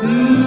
Mm-hmm.